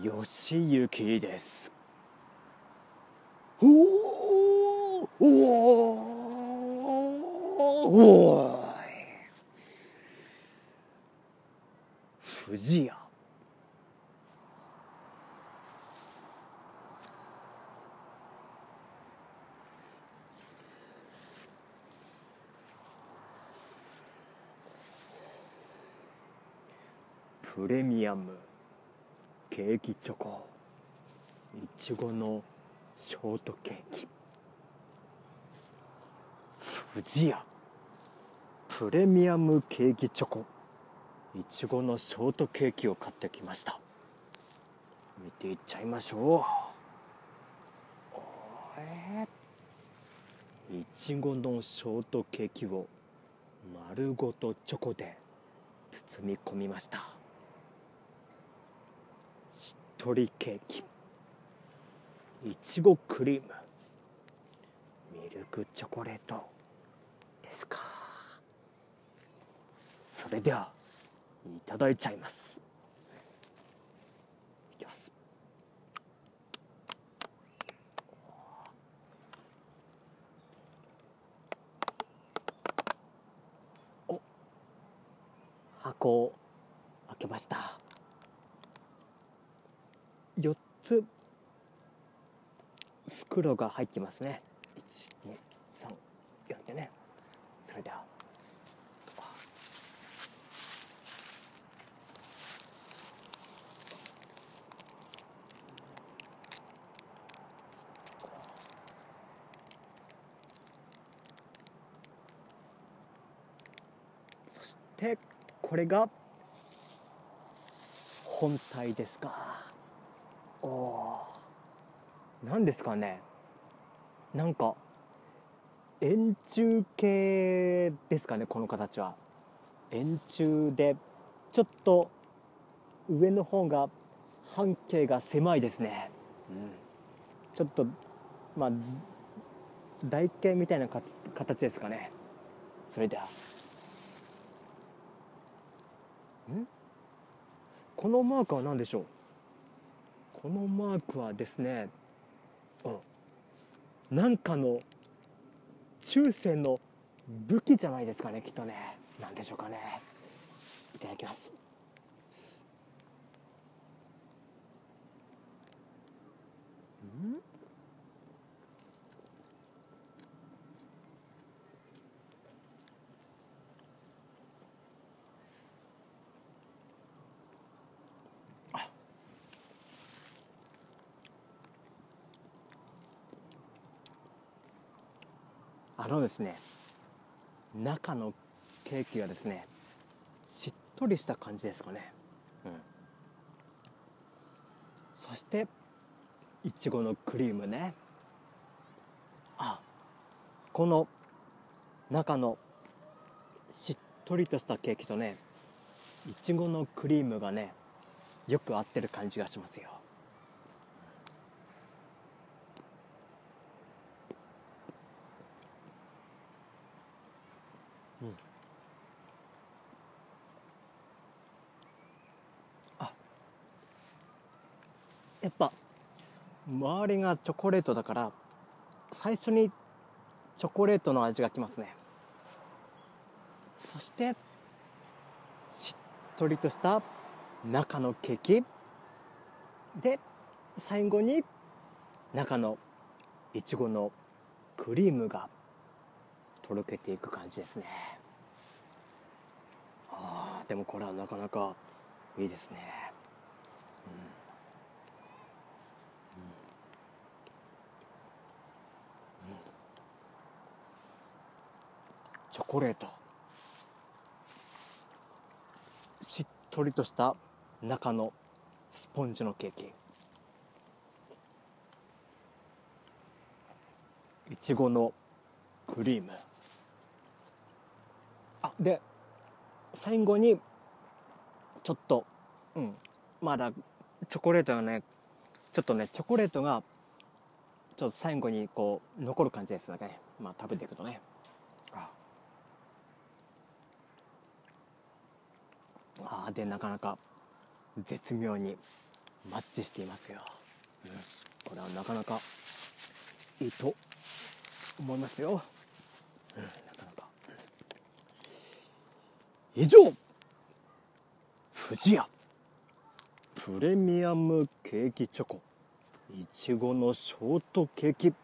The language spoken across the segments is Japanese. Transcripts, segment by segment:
よしゆきです。おおおおい藤屋プレミアムケーキチョコ。いちごのショートケーキ。不二家プレミアムケーキチョコ。いちごのショートケーキを買ってきました。見ていっちゃいましょう。おえいちごのショートケーキを丸ごとチョコで包み込みました。しっとりケーキ。いちごクリーム。ミルクチョコレートですか。それではいただいちゃいます。いきます。お箱を開けました。つ。袋が入ってますね。1234でね。それでは。そしてこれが本体ですか。何ですかね。なんか円柱形ですかねこの形は。円柱でちょっと上の方が半径が狭いですね、うん、ちょっとまあ台形みたいな形ですかね。それでは。ん？このマークは何でしょう？このマークはですねなんかの中世の武器じゃないですかねきっとね。何でしょうかね。いただきます。うん？あのですね中のケーキがですねしっとりした感じですかね、うん、そしていちごのクリームね。あこの中のしっとりとしたケーキとねいちごのクリームがねよく合ってる感じがしますよ。やっぱ。周りがチョコレートだから最初にチョコレートの味がきますね。そしてしっとりとした中のケーキ。で最後に中のいちごのクリームがとろけていく感じですね。あでもこれはなかなかいいですね、チョコレート。しっとりとした中のスポンジのケーキ。いちごのクリーム。あで最後にちょっとうんまだチョコレートがねちょっとねチョコレートがちょっと最後にこう残る感じですねまあ食べていくとね。あでなかなか絶妙にマッチしていますよ、うん、これはなかなかいいと思いますよ、うん、なかなか。以上富士屋。プレミアムケーキチョコ。いちごのショートケーキ。で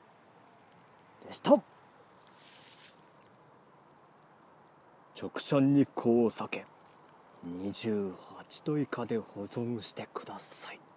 した。直射日光を避け。28度以下で保存してください。